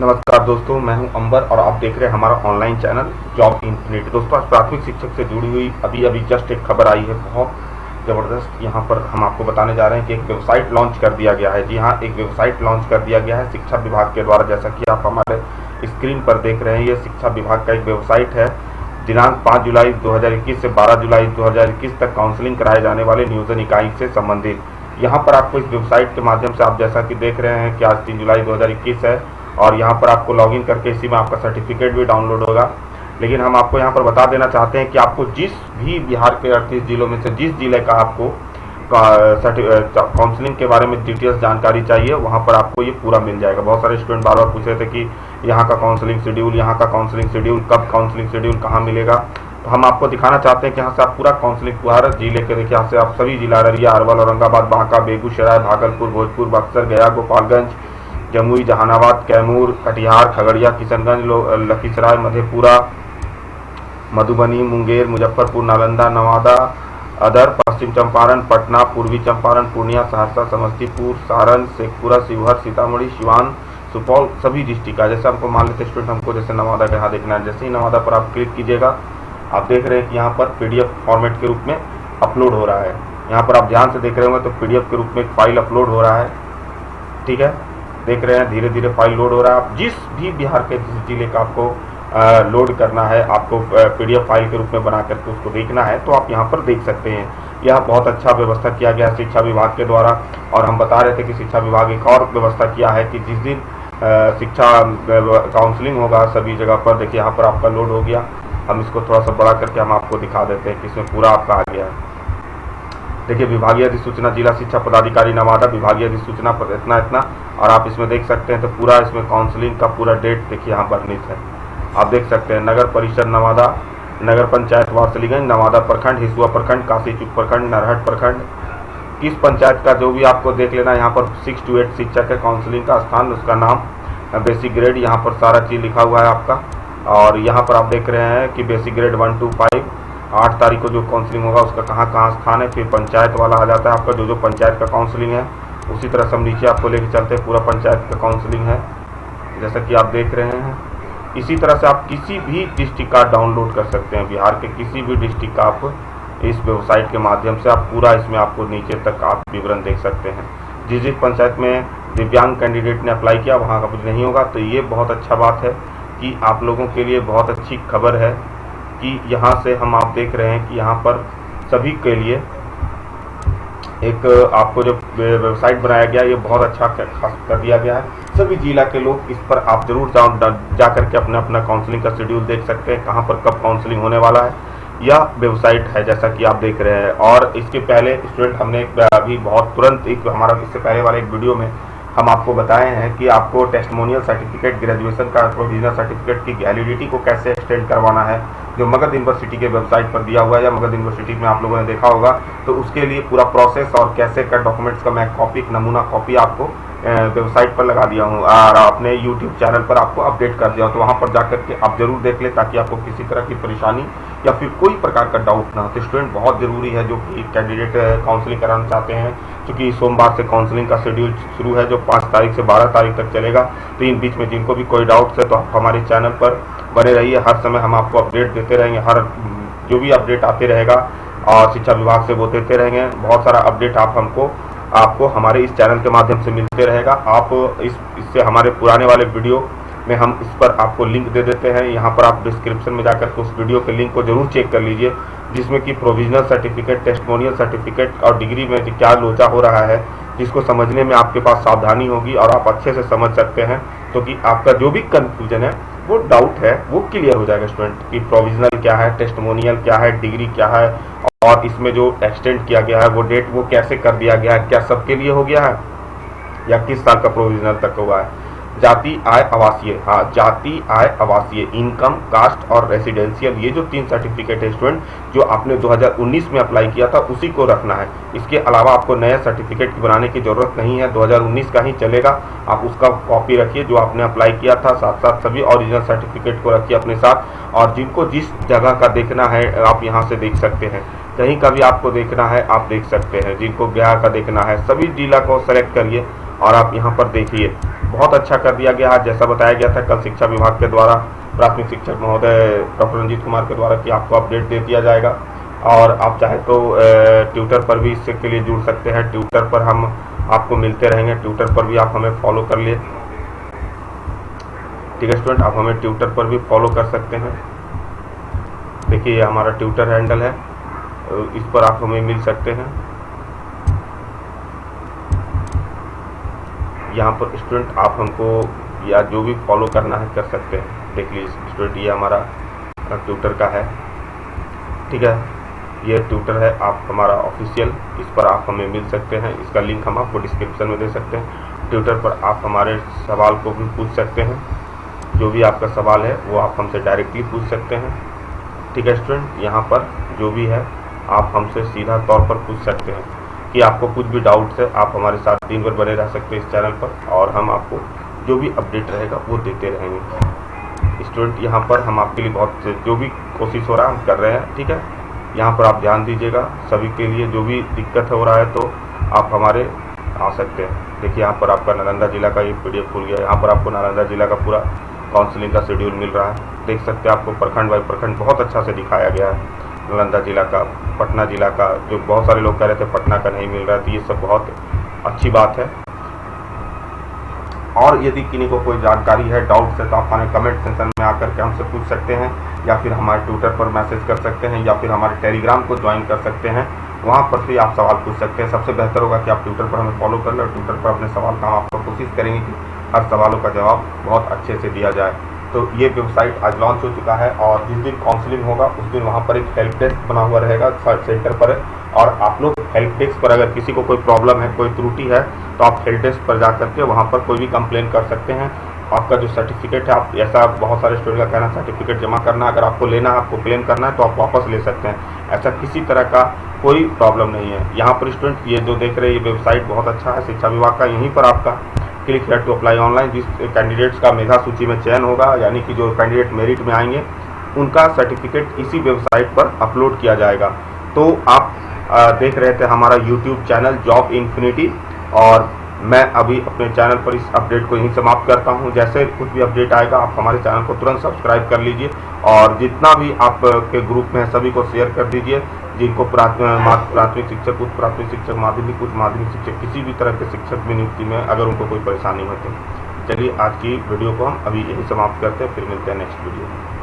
नमस्कार दोस्तों, मैं हूँ अंबर और आप देख रहे हैं हमारा ऑनलाइन चैनल जॉब इन्फिनिटी दोस्तों, आज प्राथमिक शिक्षक से जुड़ी हुई अभी अभी जस्ट एक खबर आई है, बहुत ज़बरदस्त। यहाँ पर हम आपको बताने जा रहे हैं कि एक वेबसाइट लॉन्च कर दिया गया है। जी हाँ एक वेबसाइट लॉन्च कर दिया गया है शिक्षा विभाग के द्वारा। जैसा कि आप हमारे स्क्रीन पर देख रहे हैं, ये शिक्षा विभाग का एक वेबसाइट है। दिनांक 5 जुलाई 2021 से 12 जुलाई 2021 तक काउंसलिंग कराए जाने वाले नियोजन इकाई से संबंधित। यहाँ पर आपको इस वेबसाइट के माध्यम से आप जैसा कि देख रहे हैं कि आज तीन जुलाई 2021 है। और यहाँ पर आपको लॉगिन करके इसी में आपका सर्टिफिकेट भी डाउनलोड होगा। लेकिन हम आपको यहाँ पर बता देना चाहते हैं कि आपको जिस भी बिहार के अड़तीस जिलों में से जिस ज़िले का आपको काउंसलिंग के बारे में डिटेल्स जानकारी चाहिए, वहाँ पर आपको ये पूरा मिल जाएगा। बहुत सारे स्टूडेंट बार बार पूछ रहे थे कि यहाँ का काउंसलिंग शेड्यूल यहाँ का काउंसलिंग शेड्यूल कब काउंसलिंग शेड्यूल कहाँ मिलेगा? तो हम आपको दिखाना चाहते हैं कि यहाँ से आप पूरा काउंसलिंग हर ज़िले के, देखिए यहाँ से आप सभी जिला अररिया, अरवल, औरंगाबाद, बांका, बेगूसराय, भागलपुर, भोजपुर, बक्सर, गया, गोपालगंज जमुई, जहानाबाद, कैमूर, कटिहार, खगड़िया, किशनगंज लखीसराय, मधेपुरा, मधुबनी, मुंगेर, मुजफ्फरपुर, नालंदा, नवादा, अदर, पश्चिम चंपारण, पटना, पूर्वी चंपारण, पूर्णिया, सहरसा, समस्तीपुर, सारण, शेखपुरा, शिवहर, सीतामढ़ी, सिवान, सुपौल, सभी डिस्ट्रिक्ट का। जैसे हमको मान लेते स्टूडेंट हमको जैसे नवादा का यहाँ देखना है। जैसे ही नवादा पर आप क्लिक कीजिएगा, आप देख रहे हैं कि यहाँ पर पीडीएफ फॉर्मेट के रूप में अपलोड हो रहा है। यहाँ पर आप ध्यान से देख रहे होंगे तो पीडीएफ के रूप में एक फ़ाइल अपलोड हो रहा है। ठीक है? देख रहे हैं, धीरे धीरे फ़ाइल लोड हो रहा है। आप जिस भी बिहार के जिस ज़िले का आपको लोड करना है, आपको पीडीएफ फ़ाइल के रूप में बना करके उसको देखना है तो आप यहाँ पर देख सकते हैं। यह बहुत अच्छा व्यवस्था किया गया है शिक्षा विभाग के द्वारा, और हम बता रहे थे कि शिक्षा विभाग एक और व्यवस्था किया है कि जिस दिन शिक्षा काउंसलिंग होगा सभी जगह पर, देखिए यहाँ पर आपका लोड हो गया। हम इसको थोड़ा सा बड़ा करके हम आपको दिखा देते हैं कि इसमें पूरा आपका आ गया है। देखिए, विभागीय अधिसूचना, जिला शिक्षा पदाधिकारी नवादा, विभागीय अधिसूचना पर इतना इतना, और आप इसमें देख सकते हैं तो पूरा इसमें काउंसलिंग का पूरा डेट देखिए, यहाँ वर्णित है। आप देख सकते हैं, नगर परिषद नवादा, नगर पंचायत वारसलीगंज नवादा प्रखंड, हिसुआ प्रखंड काशीचुक प्रखंड, नरहट प्रखंड। किस पंचायत का जो भी आपको देख लेना यहाँ पर सिक्स टू एट शिक्षक है काउंसलिंग का स्थान, उसका नाम बेसिक ग्रेड यहाँ पर सारा चीज़ लिखा हुआ है आपका। और यहाँ पर आप देख रहे हैं कि basic grade one two five आठ तारीख को जो काउंसलिंग होगा, उसका कहाँ कहाँ स्थान है, फिर पंचायत वाला आ जाता है, आपका जो जो पंचायत का काउंसलिंग है, उसी तरह से हम नीचे आपको लेके चलते हैं, पूरा पंचायत का काउंसलिंग है। जैसा कि आप देख रहे हैं। इसी तरह से आप किसी भी डिस्ट्रिक्ट का डाउनलोड कर सकते हैं। बिहार के किसी भी डिस्ट्रिक्ट का आप इस वेबसाइट के माध्यम से आप पूरा इसमें आपको नीचे तक आप विवरण देख सकते हैं। जिस जिस पंचायत में दिव्यांग कैंडिडेट ने अप्लाई किया, वहाँ का कुछ नहीं होगा। तो ये बहुत अच्छा बात है कि आप लोगों के लिए बहुत अच्छी खबर है। कि यहाँ से हम आप देख रहे हैं कि यहाँ पर सभी के लिए एक आपको जो वेबसाइट बनाया गया ये बहुत अच्छा कर दिया गया है। सभी जिला के लोग इस पर आप ज़रूर जा, जा करके अपना अपना काउंसलिंग का शेड्यूल देख सकते हैं कहाँ पर कब काउंसलिंग होने वाला है। यह वेबसाइट है जैसा कि आप देख रहे हैं। और इसके पहले स्टूडेंट हमने अभी बहुत तुरंत एक हमारा इससे पहले वाले एक वीडियो में हम आपको बताए हैं कि आपको टेस्टमोनियल सर्टिफिकेट ग्रेजुएशन का प्रोविजनल सर्टिफिकेट की वैलिडिटी को कैसे एक्सटेंड करवाना है, जो मगध यूनिवर्सिटी के वेबसाइट पर दिया हुआ है या मगध यूनिवर्सिटी में आप लोगों ने देखा होगा तो उसके लिए पूरा प्रोसेस और कैसे का डॉक्यूमेंट्स का मैं कॉपी नमूना कॉपी आपको वेबसाइट पर लगा दिया हूँ और अपने यूट्यूब चैनल पर आपको अपडेट कर दिया तो वहाँ पर जाकर के आप ज़रूर देख लें ताकि आपको किसी तरह की परेशानी या फिर कोई प्रकार का डाउट ना हो। तो स्टूडेंट बहुत ज़रूरी है जो कि कैंडिडेट काउंसलिंग कराना चाहते हैं, क्योंकि सोमवार से काउंसलिंग का शेड्यूल शुरू है जो पाँच तारीख से बारह तारीख तक चलेगा। तो इन बीच में जिनको भी कोई डाउट्स है तो आप हमारे चैनल पर बने रहिए। हर समय हम आपको अपडेट देते रहेंगे, हर, जो भी अपडेट आते रहेगा, और शिक्षा विभाग से वो देते रहेंगे। बहुत सारा अपडेट आप हमको आपको हमारे इस चैनल के माध्यम से मिलते रहेगा। आप इस, इससे हमारे पुराने वाले वीडियो में हम इस पर आपको लिंक दे देते हैं। यहाँ पर आप डिस्क्रिप्शन में जाकर उस वीडियो के लिंक को ज़रूर चेक कर लीजिए, जिसमें कि प्रोविजनल सर्टिफिकेट टेस्टमोनियल सर्टिफिकेट और डिग्री में क्या लोचा हो रहा है, जिसको समझने में आपके पास सावधानी होगी और आप अच्छे से समझ सकते हैं तो कि आपका जो भी कंफ्यूजन है, वो डाउट है, वो क्लियर हो जाएगा स्टूडेंट कि प्रोविजनल क्या है टेस्टमोनियल क्या है डिग्री क्या है और इसमें जो एक्सटेंड किया गया है, वो डेट वो कैसे कर दिया गया है, क्या सबके लिए हो गया है? या किस साल का प्रोविजनल तक हुआ है? जाति, आय, आवासीय। हाँ जाति, आय, आवासीय। इनकम कास्ट और रेसिडेंशियल ये जो तीन सर्टिफिकेट है स्टूडेंट जो आपने 2019 में अप्लाई किया था, उसी को रखना है। इसके अलावा आपको नया सर्टिफिकेट बनाने की ज़रूरत नहीं है। 2019 का ही चलेगा। आप उसका कॉपी रखिए जो आपने अप्लाई किया था। साथ साथ सभी ओरिजिनल सर्टिफिकेट को रखिए अपने साथ। और जिनको जिस जगह का देखना है, आप यहाँ से देख सकते हैं। कहीं का भी आपको देखना है, आप देख सकते हैं। जिनको बिहार का देखना है, सभी जिला को सेलेक्ट करिए और आप यहाँ पर देखिए। बहुत अच्छा कर दिया गया। है जैसा बताया गया था, कल शिक्षा विभाग के द्वारा, प्राथमिक शिक्षक महोदय डॉक्टर रंजीत कुमार के द्वारा कि आपको अपडेट दे दिया जाएगा। और आप चाहे तो ट्विटर पर भी इससे के लिए जुड़ सकते हैं। ट्विटर पर हम आपको मिलते रहेंगे। ट्विटर पर भी आप हमें फॉलो कर लिए। ठीक है स्टूडेंट आप हमें ट्विटर पर भी फॉलो कर सकते हैं। देखिए, ये हमारा ट्विटर हैंडल है। इस पर आप हमें मिल सकते हैं। यहाँ पर स्टूडेंट आप हमको या जो भी फॉलो करना है कर सकते हैं। देख लीजिए स्टूडेंट ये हमारा ट्विटर का है। ठीक है? ये ट्विटर है, आप हमारा ऑफिशियल इस पर आप हमें मिल सकते हैं। इसका लिंक हम आपको डिस्क्रिप्शन में दे सकते हैं। ट्विटर पर आप हमारे सवाल को भी पूछ सकते हैं। जो भी आपका सवाल है, वो आप हमसे डायरेक्टली पूछ सकते हैं। ठीक है स्टूडेंट यहाँ पर जो भी है आप हमसे सीधा तौर पर पूछ सकते हैं कि आपको कुछ भी डाउट्स है, आप हमारे साथ दिन भर बने रह सकते हैं इस चैनल पर और हम आपको जो भी अपडेट रहेगा वो देते रहेंगे। स्टूडेंट यहाँ पर हम आपके लिए बहुत जो भी कोशिश हो रहा है, हम कर रहे हैं, ठीक है? यहाँ पर आप ध्यान दीजिएगा, सभी के लिए जो भी दिक्कत हो रहा है तो आप हमारे आ सकते हैं। देखिए, यहाँ पर आपका नालंदा जिला का ये पी खुल गया, यहाँ पर आपको नालंदा जिला का पूरा काउंसलिंग का शेड्यूल मिल रहा है। देख सकते हैं आपको प्रखंड बाई प्रखंड बहुत अच्छा से दिखाया गया है। नालंदा जिला का, पटना जिला का, जो बहुत सारे लोग कह रहे थे पटना का नहीं मिल रहा था ये सब बहुत अच्छी बात है। और यदि किन्हीं को कोई जानकारी है डाउट है तो आप हमारे कमेंट सेक्शन में आकर के हमसे पूछ सकते हैं, या फिर हमारे ट्विटर पर मैसेज कर सकते हैं, या फिर हमारे टेलीग्राम को ज्वाइन कर सकते हैं, वहाँ पर भी आप सवाल पूछ सकते हैं। सबसे बेहतर होगा कि आप ट्विटर पर हमें फॉलो कर लें, और ट्विटर पर अपने सवाल का हम आपको कोशिश करेंगे कि हर सवालों का जवाब बहुत अच्छे से दिया जाए। तो ये वेबसाइट आज लॉन्च हो चुका है और जिस दिन काउंसलिंग होगा, उस दिन वहाँ पर एक हेल्प डेस्क बना हुआ रहेगा सेंटर पर। और आप लोग हेल्प डेस्क पर अगर किसी को कोई प्रॉब्लम है, कोई त्रुटि है तो आप हेल्प डेस्क पर जा करके वहाँ पर कोई भी कंप्लेन कर सकते हैं। आपका जो सर्टिफिकेट है, आप ऐसा बहुत सारे स्टूडेंट का कहना सर्टिफिकेट जमा करना, अगर आपको लेना है, आपको क्लेम करना है तो आप वापस ले सकते हैं। ऐसा किसी तरह का कोई प्रॉब्लम नहीं है। यहाँ पर स्टूडेंट ये जो देख रहे हैं, ये वेबसाइट बहुत अच्छा है, शिक्षा विभाग का, यहीं पर आपका। Click here to apply online जिस कैंडिडेट्स का मेधा सूची में चयन होगा, यानी कि जो कैंडिडेट मेरिट में आएँगे, उनका सर्टिफिकेट इसी वेबसाइट पर अपलोड किया जाएगा। तो आप देख रहे थे हमारा यूट्यूब चैनल जॉब इन्फिनिटी और मैं अभी अपने चैनल पर इस अपडेट को यहीं समाप्त करता हूँ। जैसे कुछ भी अपडेट आएगा, आप हमारे चैनल को तुरंत सब्सक्राइब कर लीजिए और जितना भी आपके ग्रुप में है, सभी को शेयर कर दीजिए, जिनको प्राथमिक शिक्षक, उच्च प्राथमिक शिक्षक, माध्यमिक, उच्च माध्यमिक शिक्षक, किसी भी तरह के शिक्षक में नियुक्ति में अगर उनको कोई परेशानी होती चलिए आज की वीडियो को हम अभी यही समाप्त करते हैं, फिर मिलते हैं नेक्स्ट वीडियो में।